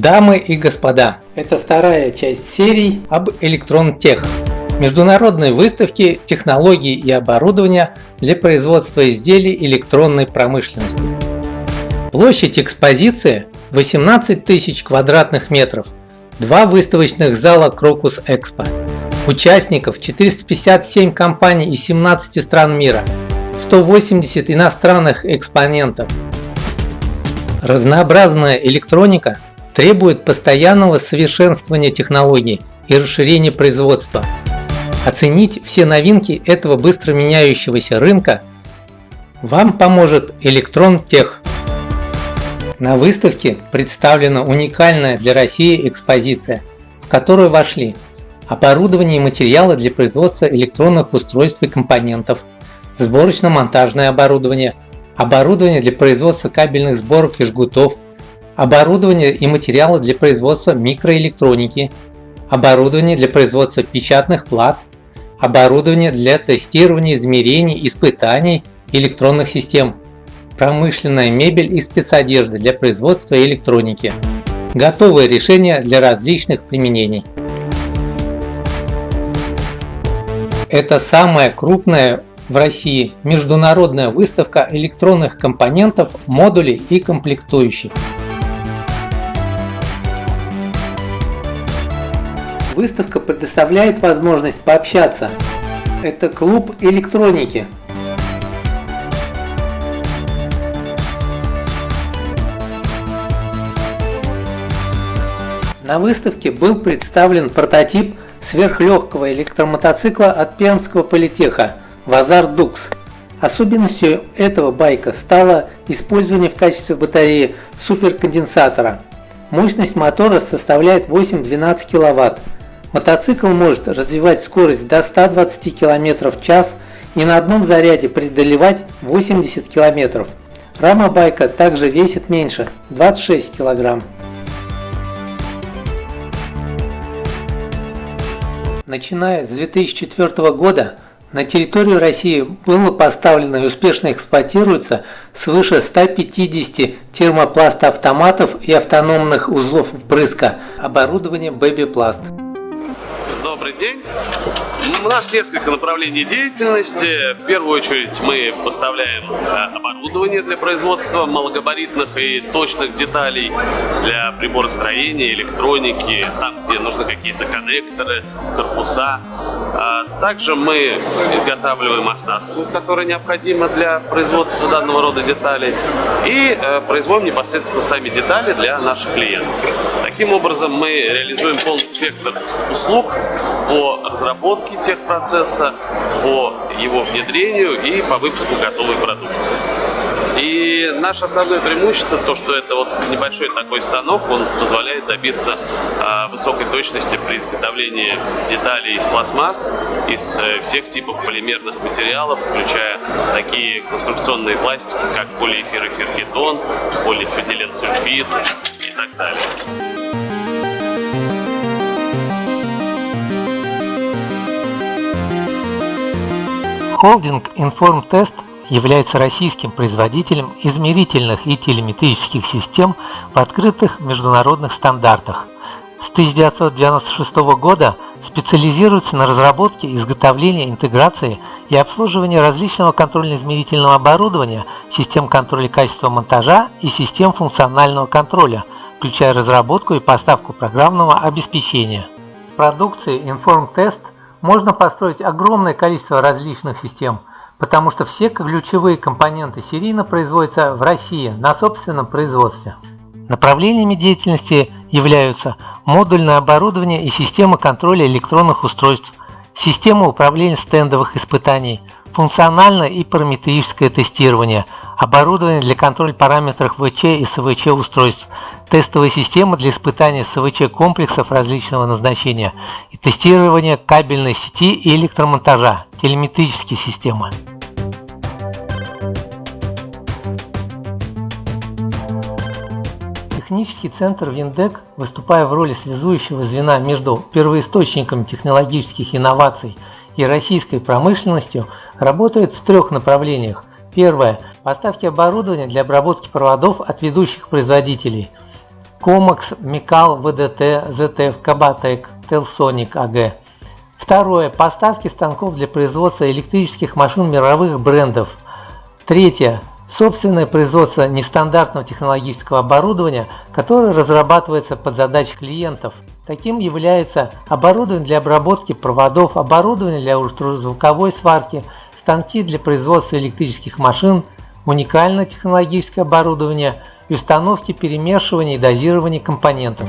Дамы и господа, это вторая часть серии об Электронтех. Международной выставке технологий и оборудования для производства изделий электронной промышленности. Площадь экспозиции 18 тысяч квадратных метров, два выставочных зала Крокус Экспо. Участников 457 компаний из 17 стран мира, 180 иностранных экспонентов. Разнообразная электроника требует постоянного совершенствования технологий и расширения производства. Оценить все новинки этого быстро меняющегося рынка вам поможет Электрон Тех. На выставке представлена уникальная для России экспозиция, в которую вошли оборудование и материалы для производства электронных устройств и компонентов, сборочно-монтажное оборудование, оборудование для производства кабельных сборок и жгутов, оборудование и материалы для производства микроэлектроники, оборудование для производства печатных плат, оборудование для тестирования, измерений, испытаний электронных систем, промышленная мебель и спецодежда для производства электроники. Готовые решения для различных применений. Это самая крупная в России международная выставка электронных компонентов, модулей и комплектующих. Выставка предоставляет возможность пообщаться. Это клуб электроники, На выставке был представлен прототип сверхлегкого электромотоцикла от Пермского политеха Вазар Дукс. Особенностью этого байка стало использование в качестве батареи суперконденсатора. Мощность мотора составляет 8-12 кВт. Мотоцикл может развивать скорость до 120 км в час и на одном заряде преодолевать 80 км. Рама байка также весит меньше – 26 кг. Начиная с 2004 года на территорию России было поставлено и успешно эксплуатируется свыше 150 термопласт-автоматов и автономных узлов впрыска оборудования Babyplast до Добрый день! У нас несколько направлений деятельности. В первую очередь мы поставляем э, оборудование для производства малогабаритных и точных деталей для приборостроения, электроники, там, где нужны какие-то коннекторы, корпуса. А также мы изготавливаем оснастку, которая необходима для производства данного рода деталей, и э, производим непосредственно сами детали для наших клиентов. Таким образом, мы реализуем полный спектр услуг по разработке техпроцесса, по его внедрению и по выпуску готовой продукции. И наше основное преимущество, то, что это вот небольшой такой станок, он позволяет добиться а, высокой точности при изготовлении деталей из пластмасс, из э, всех типов полимерных материалов, включая такие конструкционные пластики, как полиэфирофергетон, полифенилен-сульфид и так далее. Холдинг Informtest является российским производителем измерительных и телеметрических систем в открытых международных стандартах. С 1996 года специализируется на разработке, изготовлении, интеграции и обслуживании различного контрольно-измерительного оборудования, систем контроля качества монтажа и систем функционального контроля, включая разработку и поставку программного обеспечения. В продукции InformTest – можно построить огромное количество различных систем, потому что все ключевые компоненты серийно производятся в России на собственном производстве. Направлениями деятельности являются модульное оборудование и система контроля электронных устройств, система управления стендовых испытаний, функциональное и параметрическое тестирование – оборудование для контроля параметров ВЧ и СВЧ устройств, тестовая система для испытания СВЧ комплексов различного назначения и тестирование кабельной сети и электромонтажа, телеметрические системы. Технический центр Виндек, выступая в роли связующего звена между первоисточником технологических инноваций и российской промышленностью, работает в трех направлениях. Первое Поставки оборудования для обработки проводов от ведущих производителей. Comax, Mikal, VDT, ZF, Kabatek, Telsonic AG. Второе. Поставки станков для производства электрических машин мировых брендов. Третье. Собственное производство нестандартного технологического оборудования, которое разрабатывается под задачи клиентов. Таким является оборудование для обработки проводов, оборудование для ультразвуковой сварки, станки для производства электрических машин, уникальное технологическое оборудование и установки перемешивания и дозирования компонентов.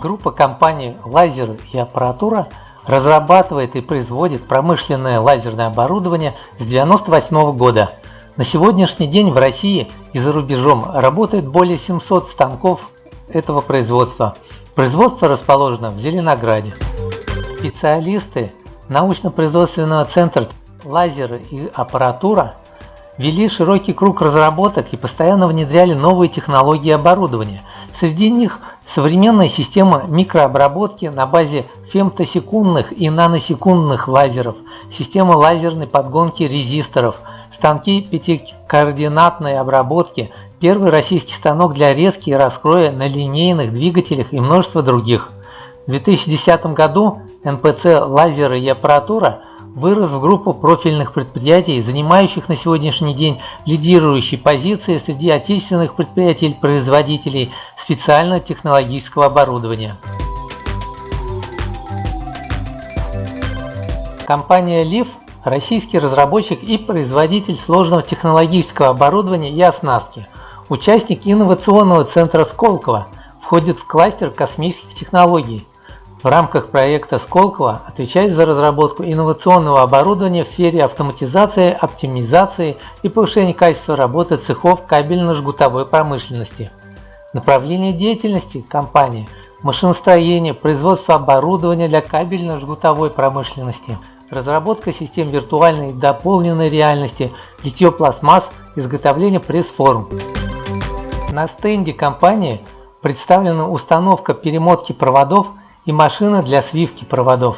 Группа компаний «Лазеры и аппаратура» разрабатывает и производит промышленное лазерное оборудование с 1998 года. На сегодняшний день в России и за рубежом работает более 700 станков этого производства. Производство расположено в Зеленограде. Специалисты научно-производственного центра «Лазеры и аппаратура» вели широкий круг разработок и постоянно внедряли новые технологии оборудования. Среди них современная система микрообработки на базе фемтосекундных и наносекундных лазеров, система лазерной подгонки резисторов, станки пятикоординатной обработки, первый российский станок для резки и раскроя на линейных двигателях и множество других. В 2010 году НПЦ «Лазеры и аппаратура» вырос в группу профильных предприятий, занимающих на сегодняшний день лидирующие позиции среди отечественных предприятий-производителей специального технологического оборудования. Компания LIF – российский разработчик и производитель сложного технологического оборудования и оснастки, участник инновационного центра Сколково, входит в кластер космических технологий – в рамках проекта Сколково отвечает за разработку инновационного оборудования в сфере автоматизации, оптимизации и повышения качества работы цехов кабельно-жгутовой промышленности. Направление деятельности компании – машиностроение, производство оборудования для кабельно-жгутовой промышленности, разработка систем виртуальной и дополненной реальности, литье пластмасс, изготовление пресс-форм. На стенде компании представлена установка перемотки проводов и машина для свивки проводов.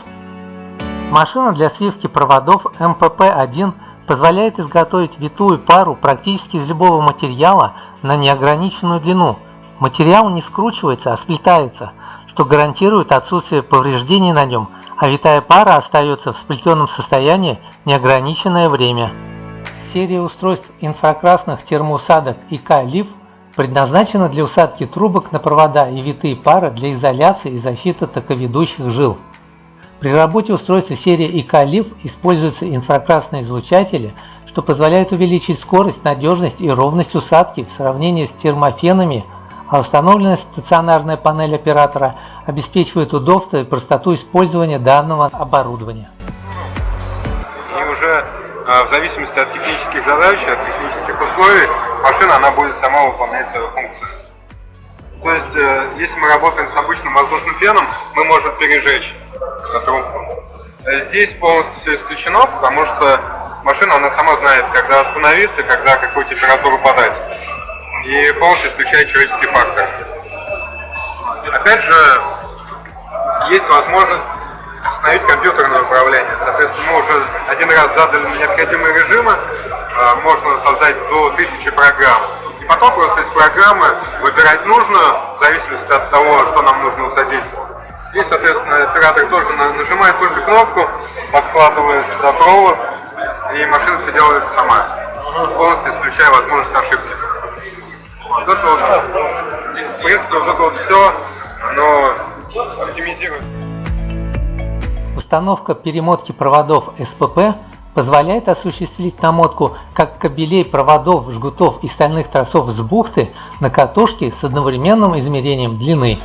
Машина для свивки проводов МПП-1 позволяет изготовить витую пару практически из любого материала на неограниченную длину. Материал не скручивается, а сплетается, что гарантирует отсутствие повреждений на нем, а витая пара остается в сплетенном состоянии неограниченное время. Серия устройств инфракрасных термоусадок ИК-ЛИФ предназначена для усадки трубок на провода и витые пары для изоляции и защиты токоведущих жил. При работе устройства серии ИК-ЛИФ используются инфракрасные излучатели, что позволяет увеличить скорость, надежность и ровность усадки в сравнении с термофенами, а установленная стационарная панель оператора обеспечивает удобство и простоту использования данного оборудования. И уже а, в зависимости от технических задач, от технических условий, машина она будет сама выполнять свою функцию. То есть, э, если мы работаем с обычным воздушным феном, мы можем пережечь трубку. Э, здесь полностью все исключено, потому что машина она сама знает, когда остановиться, когда какую температуру подать. И полностью исключает человеческий фактор. Опять же, есть возможность установить компьютерное управление. Соответственно, мы уже один раз задали необходимые режимы, можно создать до 1000 программ. И потом просто из программы выбирать нужную, в зависимости от того, что нам нужно усадить. Здесь, соответственно, оператор тоже нажимает только кнопку, подкладывает сюда провод, и машина все делает сама, полностью исключая возможность ошибки. Вот это вот, в принципе, вот это вот все, оно оптимизирует. Установка перемотки проводов СПП позволяет осуществить намотку как кабелей, проводов, жгутов и стальных тросов с бухты на катушке с одновременным измерением длины.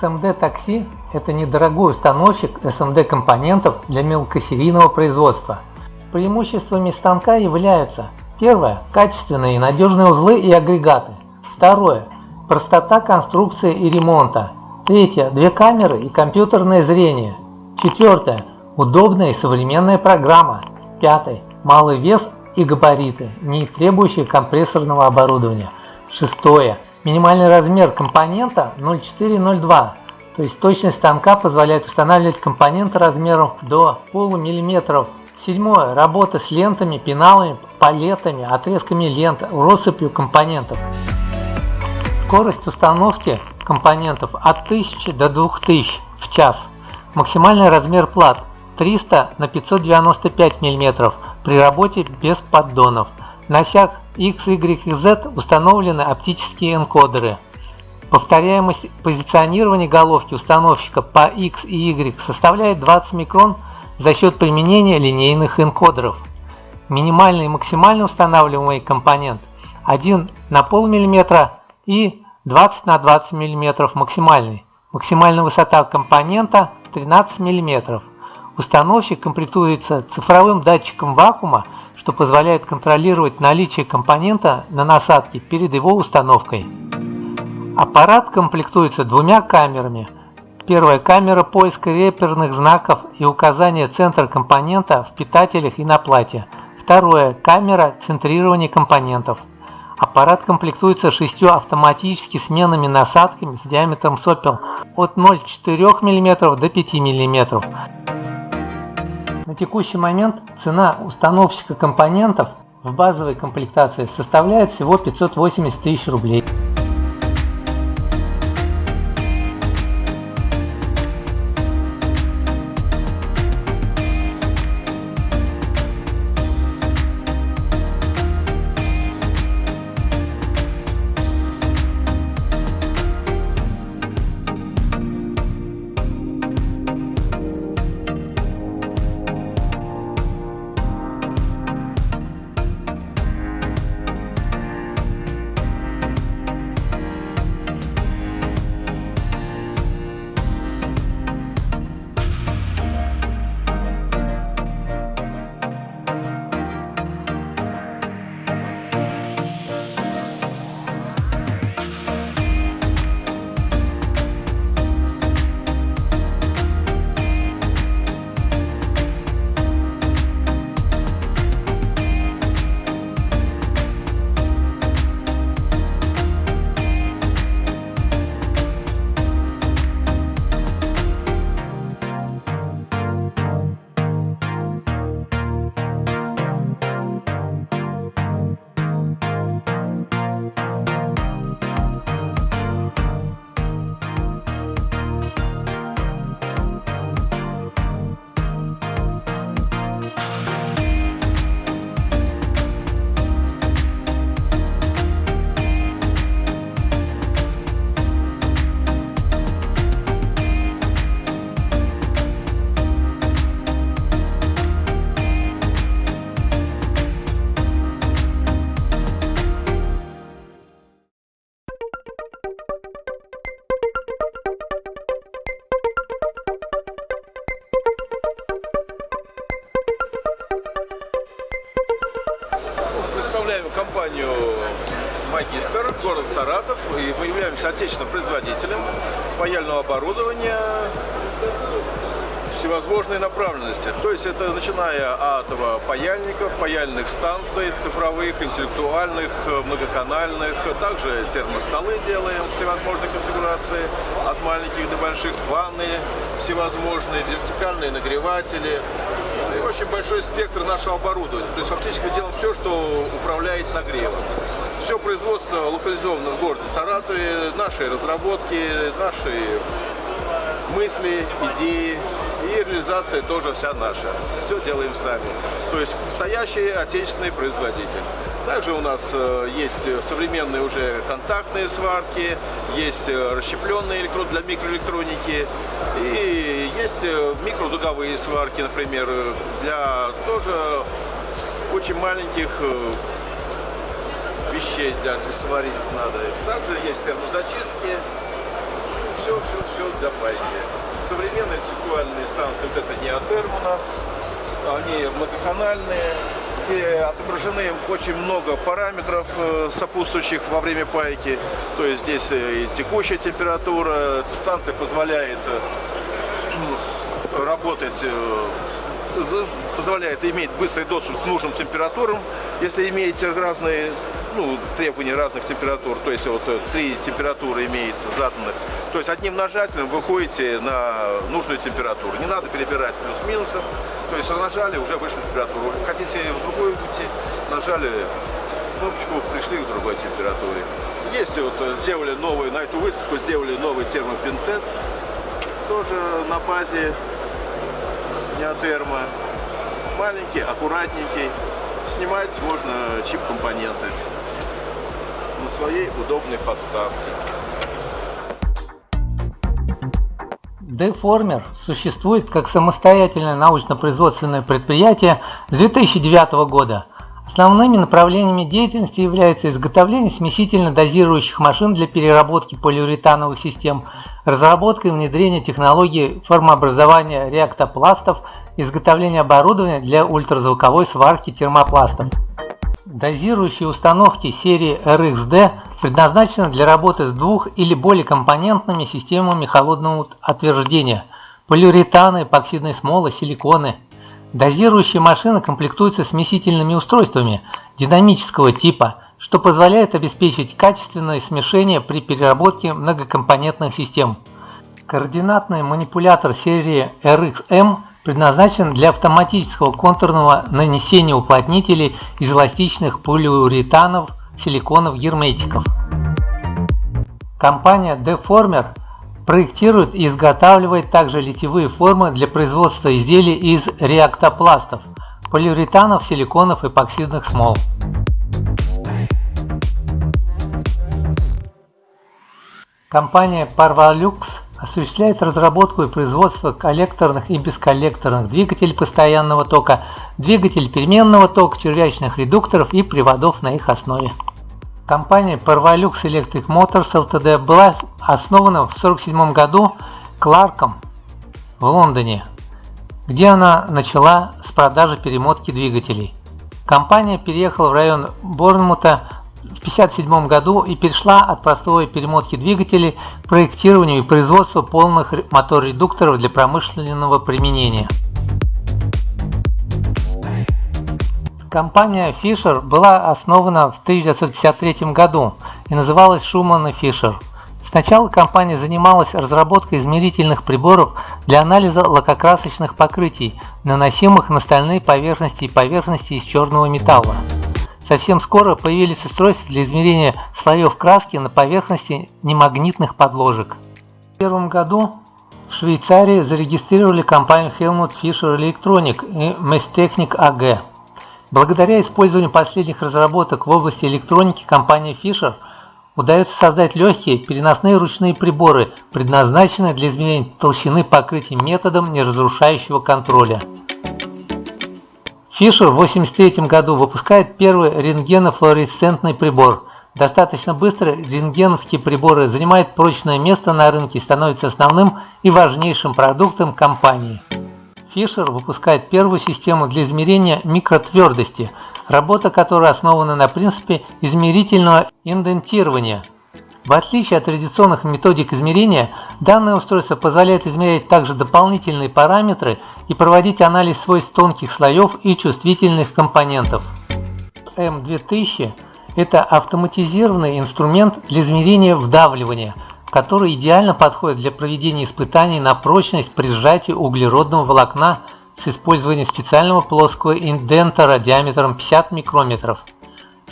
SMD такси – это недорогой установщик SMD компонентов для мелкосерийного производства – Преимуществами станка являются Первое – качественные и надежные узлы и агрегаты. Второе – простота конструкции и ремонта. Третье – две камеры и компьютерное зрение. Четвертое – удобная и современная программа. Пятое – малый вес и габариты, не требующие компрессорного оборудования. Шестое Минимальный размер компонента 0,4-0,2, то есть точность станка позволяет устанавливать компоненты размером до полумиллиметров. Седьмое. Работа с лентами, пеналами, палетами, отрезками лент, россыпью компонентов. Скорость установки компонентов от 1000 до 2000 в час. Максимальный размер плат 300 на 595 мм при работе без поддонов. На осях X, Y и Z установлены оптические энкодеры. Повторяемость позиционирования головки установщика по X и Y составляет 20 микрон за счет применения линейных энкодеров. Минимальный и максимально устанавливаемый компонент 1 на пол миллиметра и 20 на 20 мм максимальный. Максимальная высота компонента 13 мм. Установщик комплектуется цифровым датчиком вакуума, что позволяет контролировать наличие компонента на насадке перед его установкой. Аппарат комплектуется двумя камерами. Первая камера поиска реперных знаков и указания центра компонента в питателях и на плате. Второе – камера центрирования компонентов. Аппарат комплектуется шестью автоматически сменными насадками с диаметром сопел от 0,4 мм до 5 мм. На текущий момент цена установщика компонентов в базовой комплектации составляет всего 580 тысяч рублей. От паяльников, паяльных станций, цифровых, интеллектуальных, многоканальных. Также термостолы делаем всевозможной конфигурации, от маленьких до больших, ванны всевозможные, вертикальные нагреватели, и очень большой спектр нашего оборудования. То есть фактически мы делаем все, что управляет нагревом. Все производство локализовано в городе Саратове, наши разработки, наши мысли, идеи и реализация тоже вся наша. Все делаем сами. То есть настоящий отечественный производитель. Также у нас э, есть современные уже контактные сварки, есть э, расщепленные электрод для микроэлектроники и есть э, микродуговые сварки, например, для тоже очень маленьких вещей для сварить надо. Также есть термозачистки, все, все, все для пайки. Современные интеллектуальные станции, вот это неотерм у нас, они многоканальные, где отображены очень много параметров э, сопутствующих во время пайки. То есть здесь и текущая температура, станция позволяет э, работать, э, позволяет иметь быстрый доступ к нужным температурам, если имеете разные ну, требований разных температур, то есть вот э, три температуры имеется заданных. То есть одним нажатием вы ходите на нужную температуру. Не надо перебирать плюс-минусом. То есть нажали, уже вышла температура. Хотите в другую уйти, нажали кнопочку, пришли к другой температуре. Есть вот э, сделали новую, на эту выставку сделали новый термопинцет. Тоже на базе неотерма. Маленький, аккуратненький. Снимать можно чип-компоненты своей удобной подставке. Деформер существует как самостоятельное научно-производственное предприятие с 2009 года. Основными направлениями деятельности являются изготовление смесительно-дозирующих машин для переработки полиуретановых систем, разработка и внедрение технологий формообразования реактопластов, изготовление оборудования для ультразвуковой сварки термопластов. Дозирующие установки серии RXD предназначены для работы с двух- или более компонентными системами холодного отверждения – полиуретаны, эпоксидные смолы, силиконы – Дозирующие машины комплектуются смесительными устройствами динамического типа, что позволяет обеспечить качественное смешение при переработке многокомпонентных систем. Координатный манипулятор серии RXM предназначен для автоматического контурного нанесения уплотнителей из эластичных полиуретанов, силиконов, герметиков. Компания Deformer Проектирует и изготавливает также литьевые формы для производства изделий из реактопластов, полиуретанов, силиконов, эпоксидных смол. Компания Parvalux осуществляет разработку и производство коллекторных и бесколлекторных двигателей постоянного тока, двигателей переменного тока, червячных редукторов и приводов на их основе. Компания Parvalux Electric Motors Ltd была основана в 1947 году Кларком в Лондоне, где она начала с продажи перемотки двигателей. Компания переехала в район Борнмута в 1957 году и перешла от простой перемотки двигателей к проектированию и производству полных мотор-редукторов для промышленного применения. Компания Fisher была основана в 1953 году и называлась Schumann Fisher. Сначала компания занималась разработкой измерительных приборов для анализа лакокрасочных покрытий, наносимых на стальные поверхности и поверхности из черного металла. Совсем скоро появились устройства для измерения слоев краски на поверхности немагнитных подложек. В первом году в Швейцарии зарегистрировали компанию Helmut Fischer Electronic и Messtechnik AG. Благодаря использованию последних разработок в области электроники компании Fisher удается создать легкие переносные ручные приборы, предназначенные для измерения толщины покрытий методом неразрушающего контроля. Fisher в 1983 году выпускает первый рентгенофлуоресцентный прибор. Достаточно быстро рентгеновские приборы занимают прочное место на рынке и становятся основным и важнейшим продуктом компании. Fisher выпускает первую систему для измерения микротвердости, работа которой основана на принципе измерительного индентирования. В отличие от традиционных методик измерения, данное устройство позволяет измерять также дополнительные параметры и проводить анализ свойств тонких слоев и чувствительных компонентов. M2000 – это автоматизированный инструмент для измерения вдавливания – который идеально подходит для проведения испытаний на прочность при сжатии углеродного волокна с использованием специального плоского индентора диаметром 50 микрометров.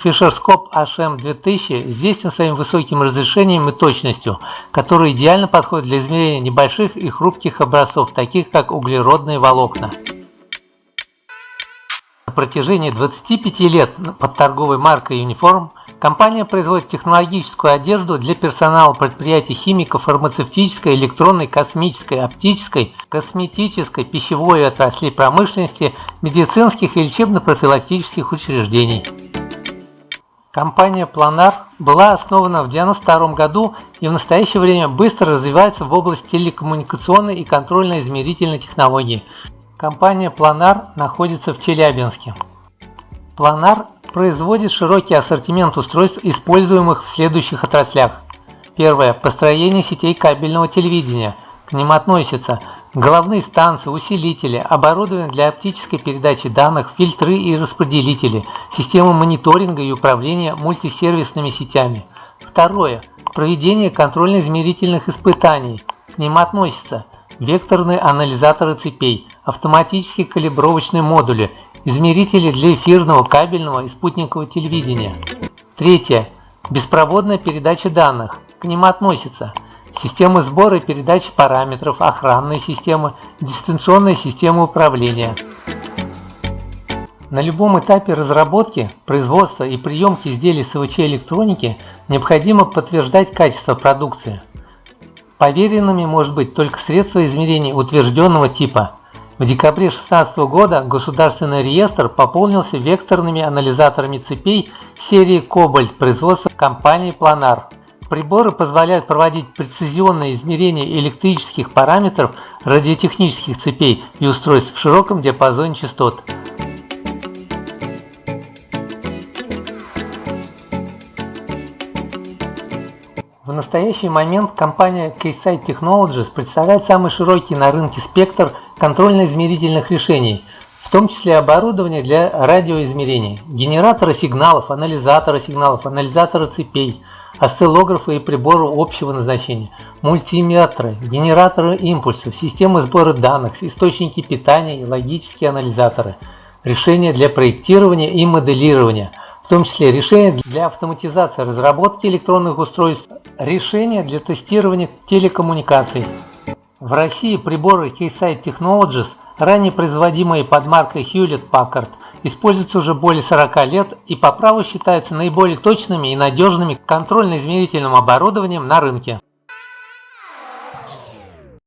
Фишерскоп HM2000 известен своим высоким разрешением и точностью, который идеально подходит для измерения небольших и хрупких образцов, таких как углеродные волокна. На протяжении 25 лет под торговой маркой Uniform Компания производит технологическую одежду для персонала предприятий химиков, фармацевтической, электронной, космической, оптической, косметической, пищевой отраслей промышленности, медицинских и лечебно-профилактических учреждений. Компания Planar была основана в 1992 году и в настоящее время быстро развивается в области телекоммуникационной и контрольно-измерительной технологии. Компания Planar находится в Челябинске. Planar производит широкий ассортимент устройств, используемых в следующих отраслях. Первое. Построение сетей кабельного телевидения. К ним относятся головные станции, усилители, оборудование для оптической передачи данных, фильтры и распределители, системы мониторинга и управления мультисервисными сетями. Второе. Проведение контрольно-измерительных испытаний. К ним относятся векторные анализаторы цепей, автоматические калибровочные модули, измерители для эфирного, кабельного и спутникового телевидения. Третье. Беспроводная передача данных. К ним относятся системы сбора и передачи параметров, охранные системы, дистанционная система управления. На любом этапе разработки, производства и приемки изделий СВЧ электроники необходимо подтверждать качество продукции. Поверенными может быть только средство измерения утвержденного типа. В декабре 2016 года Государственный реестр пополнился векторными анализаторами цепей серии Кобальт производства компании Planar. Приборы позволяют проводить прецизионные измерения электрических параметров радиотехнических цепей и устройств в широком диапазоне частот. В настоящий момент компания Keysight Technologies представляет самый широкий на рынке спектр контрольно-измерительных решений, в том числе оборудование для радиоизмерений, генераторы сигналов, анализаторы сигналов, анализаторы цепей, осциллографы и приборы общего назначения, мультиметры, генераторы импульсов, системы сбора данных, источники питания и логические анализаторы, решения для проектирования и моделирования – в том числе решения для автоматизации разработки электронных устройств, решения для тестирования телекоммуникаций. В России приборы Keysight Technologies, ранее производимые под маркой Hewlett-Packard, используются уже более 40 лет и по праву считаются наиболее точными и надежными контрольно-измерительным оборудованием на рынке.